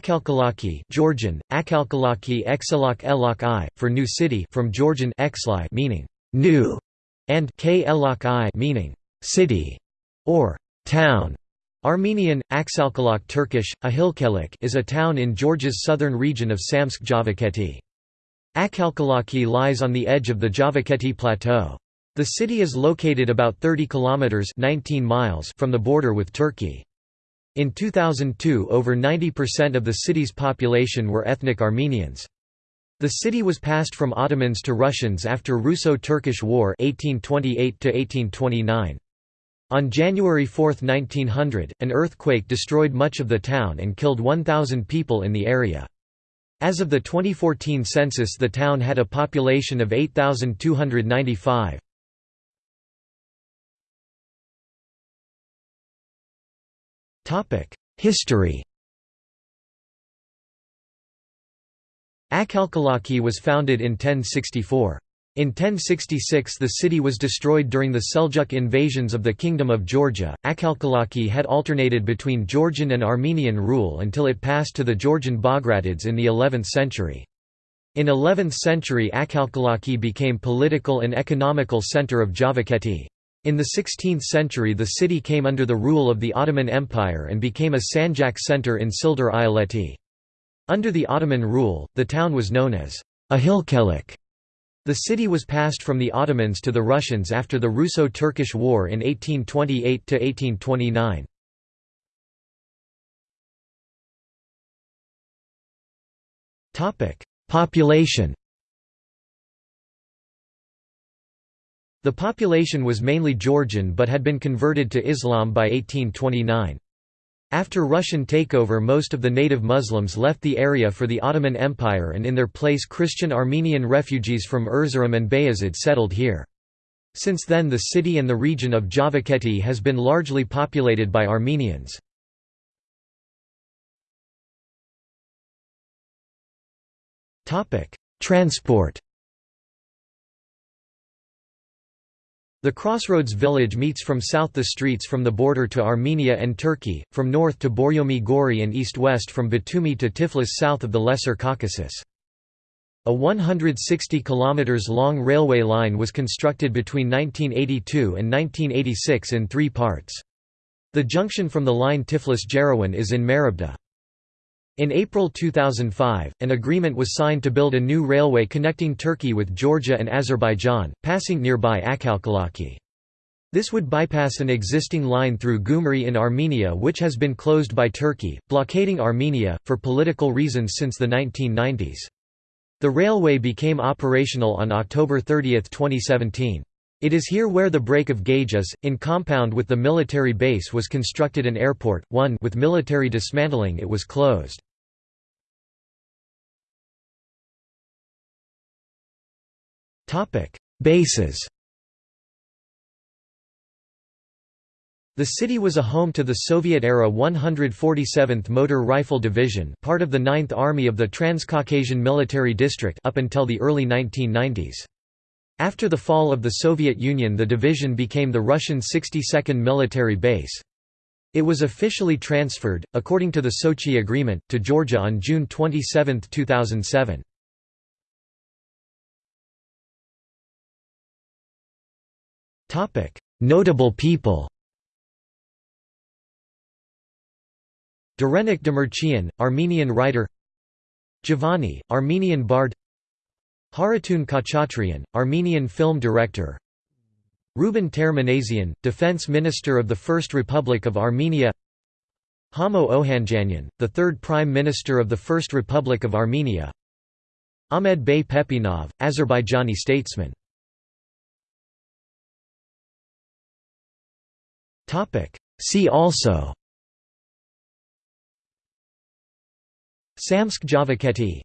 Akhalkalaki Georgian, Akhalkalaki Exelak Elak I, for new city from Georgian Exli meaning new, and K Elak I meaning city or town. Armenian, Aksalkalak Turkish, Ahilkelik is a town in Georgia's southern region of Samtskhe Javakheti. Akhalkalaki lies on the edge of the Javakheti Plateau. The city is located about 30 kilometers 19 miles from the border with Turkey. In 2002 over 90% of the city's population were ethnic Armenians. The city was passed from Ottomans to Russians after Russo-Turkish War 1828 On January 4, 1900, an earthquake destroyed much of the town and killed 1,000 people in the area. As of the 2014 census the town had a population of 8,295. History Akhalkalaki was founded in 1064. In 1066 the city was destroyed during the Seljuk invasions of the Kingdom of Georgia. Akhalkalaki had alternated between Georgian and Armenian rule until it passed to the Georgian Bagratids in the 11th century. In 11th century Akhalkalaki became political and economical center of Javakheti. In the 16th century the city came under the rule of the Ottoman Empire and became a Sanjak center in Sildar Ayaleti. Under the Ottoman rule, the town was known as Ahilkelik. The city was passed from the Ottomans to the Russians after the Russo-Turkish War in 1828–1829. Population The population was mainly Georgian but had been converted to Islam by 1829. After Russian takeover most of the native Muslims left the area for the Ottoman Empire and in their place Christian Armenian refugees from Erzurum and Bayazid settled here. Since then the city and the region of Javakheti has been largely populated by Armenians. Transport The crossroads village meets from south the streets from the border to Armenia and Turkey, from north to Borjomi Gori and east-west from Batumi to Tiflis south of the Lesser Caucasus. A 160 km long railway line was constructed between 1982 and 1986 in three parts. The junction from the line Tiflis-Jerewan is in Marabda. In April 2005, an agreement was signed to build a new railway connecting Turkey with Georgia and Azerbaijan, passing nearby Akhalkalaki. This would bypass an existing line through Gyumri in Armenia which has been closed by Turkey, blockading Armenia, for political reasons since the 1990s. The railway became operational on October 30, 2017. It is here where the break of gauges, in compound with the military base was constructed an airport, one with military dismantling it was closed. Bases The city was a home to the Soviet-era 147th Motor Rifle Division part of the 9th Army of the Transcaucasian Military District up until the early 1990s. After the fall of the Soviet Union the division became the Russian 62nd Military Base. It was officially transferred, according to the Sochi Agreement, to Georgia on June 27, 2007. Topic: Notable people. Derenik Demirchian, Armenian writer. Jivani, Armenian bard. Harutyun Khachatryan, Armenian film director. Ruben Ter-Minasian, Defense Minister of the First Republic of Armenia. Hamo Ohanjanyan, the third Prime Minister of the First Republic of Armenia. Ahmed Bey Pepinov, Azerbaijani statesman See also. Samtskhe Javakheti